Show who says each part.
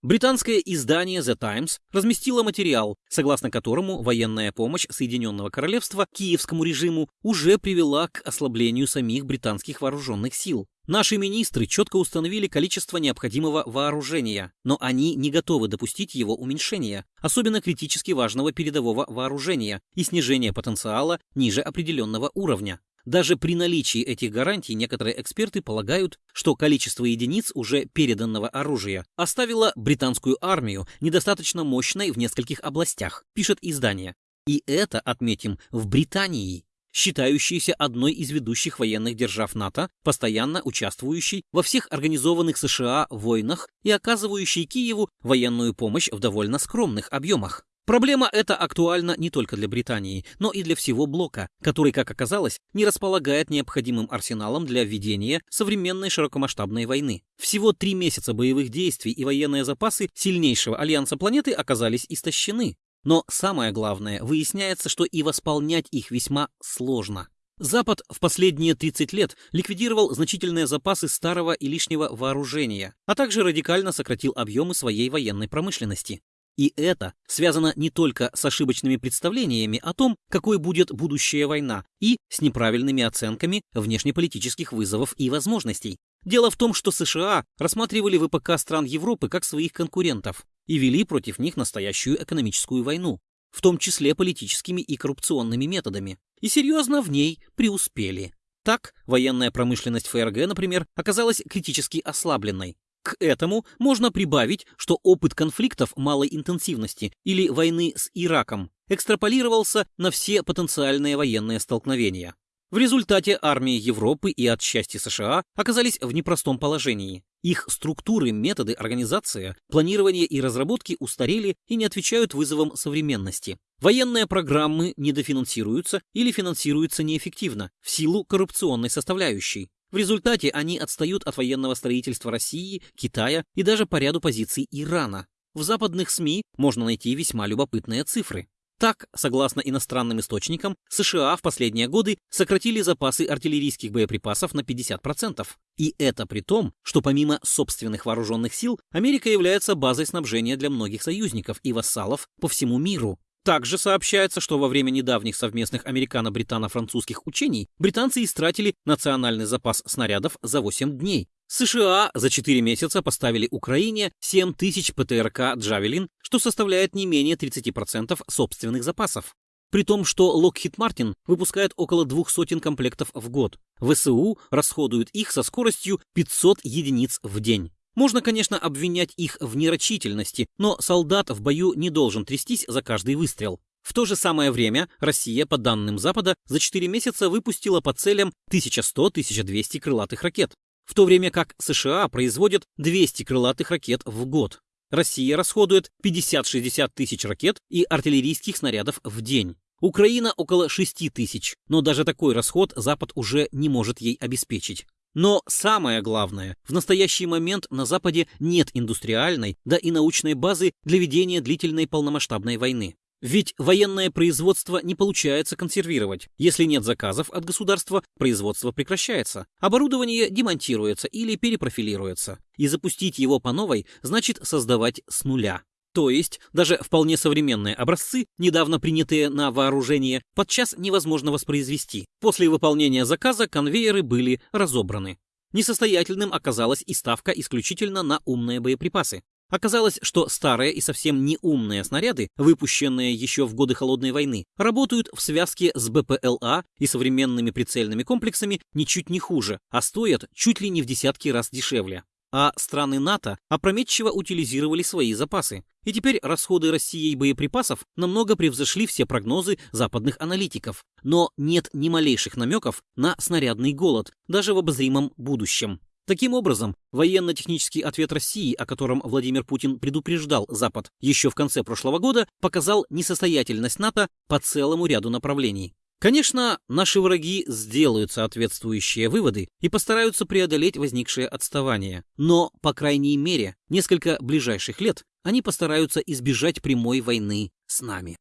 Speaker 1: Британское издание The Times разместило материал, согласно которому военная помощь Соединенного Королевства киевскому режиму уже привела к ослаблению самих британских вооруженных сил. Наши министры четко установили количество необходимого вооружения, но они не готовы допустить его уменьшения, особенно критически важного передового вооружения и снижения потенциала ниже определенного уровня. Даже при наличии этих гарантий некоторые эксперты полагают, что количество единиц уже переданного оружия оставило британскую армию недостаточно мощной в нескольких областях, пишет издание. И это, отметим, в Британии, считающейся одной из ведущих военных держав НАТО, постоянно участвующей во всех организованных США войнах и оказывающей Киеву военную помощь в довольно скромных объемах. Проблема эта актуальна не только для Британии, но и для всего блока, который, как оказалось, не располагает необходимым арсеналом для ведения современной широкомасштабной войны. Всего три месяца боевых действий и военные запасы сильнейшего альянса планеты оказались истощены. Но самое главное, выясняется, что и восполнять их весьма сложно. Запад в последние 30 лет ликвидировал значительные запасы старого и лишнего вооружения, а также радикально сократил объемы своей военной промышленности. И это связано не только с ошибочными представлениями о том, какой будет будущая война, и с неправильными оценками внешнеполитических вызовов и возможностей. Дело в том, что США рассматривали ВПК стран Европы как своих конкурентов и вели против них настоящую экономическую войну, в том числе политическими и коррупционными методами, и серьезно в ней преуспели. Так, военная промышленность ФРГ, например, оказалась критически ослабленной, к этому можно прибавить, что опыт конфликтов малой интенсивности или войны с Ираком экстраполировался на все потенциальные военные столкновения. В результате армии Европы и отчасти США оказались в непростом положении. Их структуры, методы, организация, планирование и разработки устарели и не отвечают вызовам современности. Военные программы недофинансируются или финансируются неэффективно в силу коррупционной составляющей. В результате они отстают от военного строительства России, Китая и даже по ряду позиций Ирана. В западных СМИ можно найти весьма любопытные цифры. Так, согласно иностранным источникам, США в последние годы сократили запасы артиллерийских боеприпасов на 50%. И это при том, что помимо собственных вооруженных сил, Америка является базой снабжения для многих союзников и вассалов по всему миру. Также сообщается, что во время недавних совместных американо-британо-французских учений британцы истратили национальный запас снарядов за 8 дней. США за 4 месяца поставили Украине 7 тысяч ПТРК «Джавелин», что составляет не менее 30% собственных запасов. При том, что Lockheed Martin выпускает около двух сотен комплектов в год. ВСУ расходуют их со скоростью 500 единиц в день. Можно, конечно, обвинять их в нерочительности, но солдат в бою не должен трястись за каждый выстрел. В то же самое время Россия, по данным Запада, за 4 месяца выпустила по целям 1100-1200 крылатых ракет, в то время как США производят 200 крылатых ракет в год. Россия расходует 50-60 тысяч ракет и артиллерийских снарядов в день. Украина около 6 тысяч, но даже такой расход Запад уже не может ей обеспечить. Но самое главное, в настоящий момент на Западе нет индустриальной, да и научной базы для ведения длительной полномасштабной войны. Ведь военное производство не получается консервировать. Если нет заказов от государства, производство прекращается. Оборудование демонтируется или перепрофилируется. И запустить его по новой значит создавать с нуля. То есть даже вполне современные образцы, недавно принятые на вооружение, подчас невозможно воспроизвести. После выполнения заказа конвейеры были разобраны. Несостоятельным оказалась и ставка исключительно на умные боеприпасы. Оказалось, что старые и совсем не умные снаряды, выпущенные еще в годы Холодной войны, работают в связке с БПЛА и современными прицельными комплексами ничуть не хуже, а стоят чуть ли не в десятки раз дешевле а страны НАТО опрометчиво утилизировали свои запасы. И теперь расходы Россией боеприпасов намного превзошли все прогнозы западных аналитиков. Но нет ни малейших намеков на снарядный голод, даже в обозримом будущем. Таким образом, военно-технический ответ России, о котором Владимир Путин предупреждал Запад еще в конце прошлого года, показал несостоятельность НАТО по целому ряду направлений. Конечно, наши враги сделают соответствующие выводы и постараются преодолеть возникшее отставание, но, по крайней мере, несколько ближайших лет они постараются избежать прямой войны с нами.